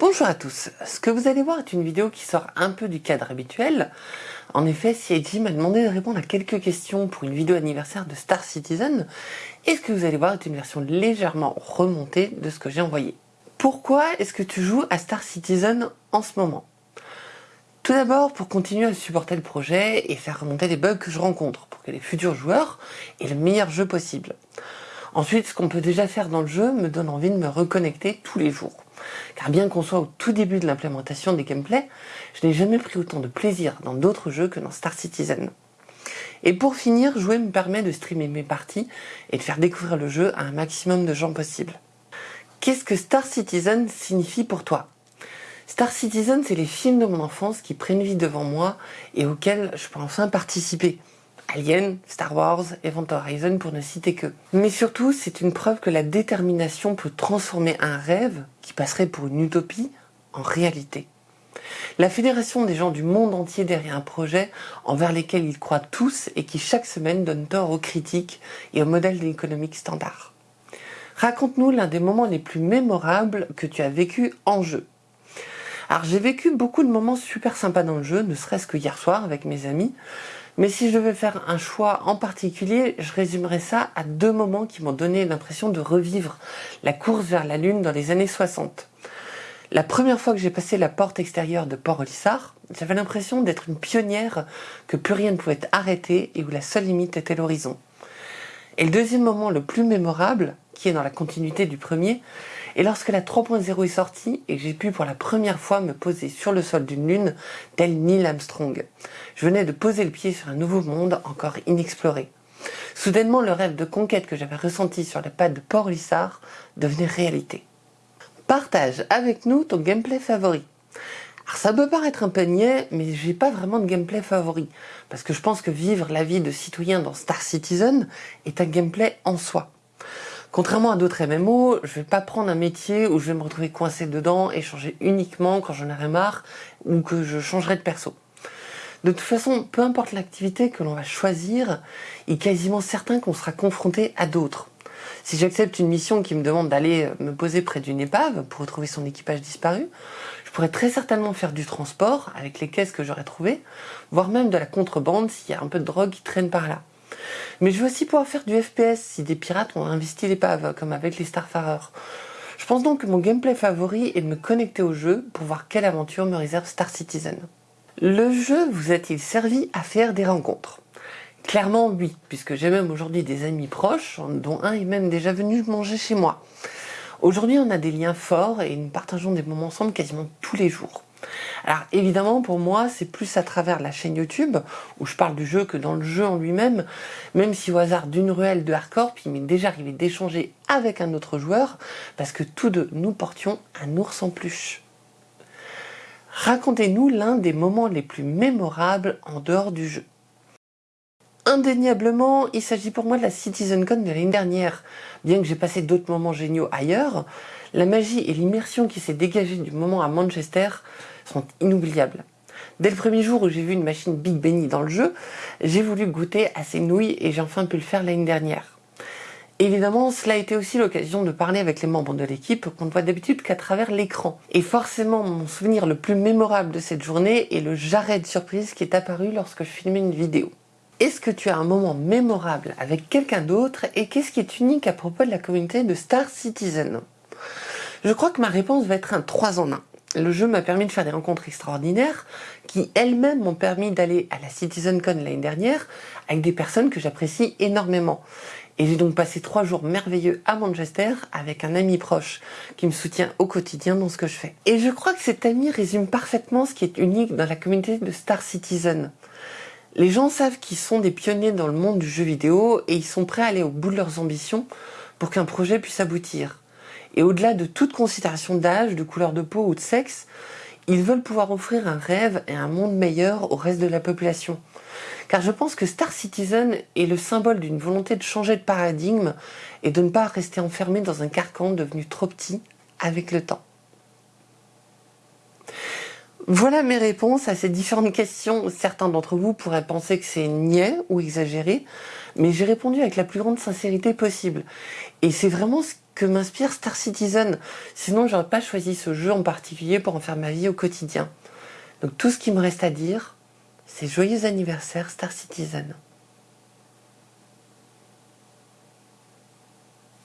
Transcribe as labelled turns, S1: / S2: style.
S1: Bonjour à tous, ce que vous allez voir est une vidéo qui sort un peu du cadre habituel. En effet, CIG m'a demandé de répondre à quelques questions pour une vidéo anniversaire de Star Citizen, et ce que vous allez voir est une version légèrement remontée de ce que j'ai envoyé. Pourquoi est-ce que tu joues à Star Citizen en ce moment? Tout d'abord pour continuer à supporter le projet et faire remonter les bugs que je rencontre, pour que les futurs joueurs aient le meilleur jeu possible. Ensuite, ce qu'on peut déjà faire dans le jeu me donne envie de me reconnecter tous les jours. Car bien qu'on soit au tout début de l'implémentation des gameplays, je n'ai jamais pris autant de plaisir dans d'autres jeux que dans Star Citizen. Et pour finir, jouer me permet de streamer mes parties et de faire découvrir le jeu à un maximum de gens possible. Qu'est-ce que Star Citizen signifie pour toi? Star Citizen, c'est les films de mon enfance qui prennent vie devant moi et auxquels je peux enfin participer. Alien, Star Wars, Event Horizon pour ne citer que. Mais surtout, c'est une preuve que la détermination peut transformer un rêve, qui passerait pour une utopie, en réalité. La fédération des gens du monde entier derrière un projet envers lesquels ils croient tous et qui chaque semaine donne tort aux critiques et aux modèles économiques standards. Raconte-nous l'un des moments les plus mémorables que tu as vécu en jeu. Alors j'ai vécu beaucoup de moments super sympas dans le jeu, ne serait-ce que hier soir avec mes amis, mais si je devais faire un choix en particulier, je résumerais ça à deux moments qui m'ont donné l'impression de revivre la course vers la Lune dans les années 60. La première fois que j'ai passé la porte extérieure de Port-Olissard, j'avais l'impression d'être une pionnière que plus rien ne pouvait arrêter et où la seule limite était l'horizon. Et le deuxième moment le plus mémorable, qui est dans la continuité du premier, et lorsque la 3.0 est sortie et j'ai pu pour la première fois me poser sur le sol d'une lune, tel Neil Armstrong. Je venais de poser le pied sur un nouveau monde encore inexploré. Soudainement, le rêve de conquête que j'avais ressenti sur les pas de Port-Lissard devenait réalité. Partage avec nous ton gameplay favori. Alors ça peut paraître un peu niais, mais j'ai pas vraiment de gameplay favori, parce que je pense que vivre la vie de citoyen dans Star Citizen est un gameplay en soi. Contrairement à d'autres MMO, je vais pas prendre un métier où je vais me retrouver coincé dedans et changer uniquement quand j'en aurai marre ou que je changerai de perso. De toute façon, peu importe l'activité que l'on va choisir, il est quasiment certain qu'on sera confronté à d'autres. Si j'accepte une mission qui me demande d'aller me poser près d'une épave pour retrouver son équipage disparu, je pourrais très certainement faire du transport avec les caisses que j'aurais trouvées, voire même de la contrebande s'il y a un peu de drogue qui traîne par là. Mais je veux aussi pouvoir faire du FPS si des pirates ont investi l'épave, comme avec les Starfarers. Je pense donc que mon gameplay favori est de me connecter au jeu pour voir quelle aventure me réserve Star Citizen. Le jeu vous a-t-il servi à faire des rencontres? Clairement oui, puisque j'ai même aujourd'hui des amis proches, dont un est même déjà venu manger chez moi. Aujourd'hui on a des liens forts et nous partageons des moments ensemble quasiment tous les jours. Alors évidemment pour moi c'est plus à travers la chaîne YouTube où je parle du jeu que dans le jeu en lui-même, même si au hasard d'une ruelle de hardcore, il m'est déjà arrivé d'échanger avec un autre joueur parce que tous deux nous portions un ours en peluche. Racontez-nous l'un des moments les plus mémorables en dehors du jeu. Indéniablement, il s'agit pour moi de la CitizenCon de l'année dernière. Bien que j'ai passé d'autres moments géniaux ailleurs, la magie et l'immersion qui s'est dégagée du moment à Manchester sont inoubliables. Dès le premier jour où j'ai vu une machine Big Benny dans le jeu, j'ai voulu goûter à ces nouilles et j'ai enfin pu le faire l'année dernière. Évidemment, cela a été aussi l'occasion de parler avec les membres de l'équipe qu'on ne voit d'habitude qu'à travers l'écran. Et forcément, mon souvenir le plus mémorable de cette journée est le jarret de surprise qui est apparu lorsque je filmais une vidéo. Est-ce que tu as un moment mémorable avec quelqu'un d'autre et qu'est-ce qui est unique à propos de la communauté de Star Citizen? Je crois que ma réponse va être un 3 en 1. Le jeu m'a permis de faire des rencontres extraordinaires qui elles-mêmes m'ont permis d'aller à la CitizenCon l'année dernière avec des personnes que j'apprécie énormément. Et j'ai donc passé trois jours merveilleux à Manchester avec un ami proche qui me soutient au quotidien dans ce que je fais. Et je crois que cet ami résume parfaitement ce qui est unique dans la communauté de Star Citizen. Les gens savent qu'ils sont des pionniers dans le monde du jeu vidéo et ils sont prêts à aller au bout de leurs ambitions pour qu'un projet puisse aboutir. Et au-delà de toute considération d'âge, de couleur de peau ou de sexe, ils veulent pouvoir offrir un rêve et un monde meilleur au reste de la population. Car je pense que Star Citizen est le symbole d'une volonté de changer de paradigme et de ne pas rester enfermé dans un carcan devenu trop petit avec le temps. Voilà mes réponses à ces différentes questions. Certains d'entre vous pourraient penser que c'est niais ou exagéré, mais j'ai répondu avec la plus grande sincérité possible. Et c'est vraiment ce que m'inspire Star Citizen. Sinon, j'aurais pas choisi ce jeu en particulier pour en faire ma vie au quotidien. Donc tout ce qui me reste à dire, c'est joyeux anniversaire Star Citizen.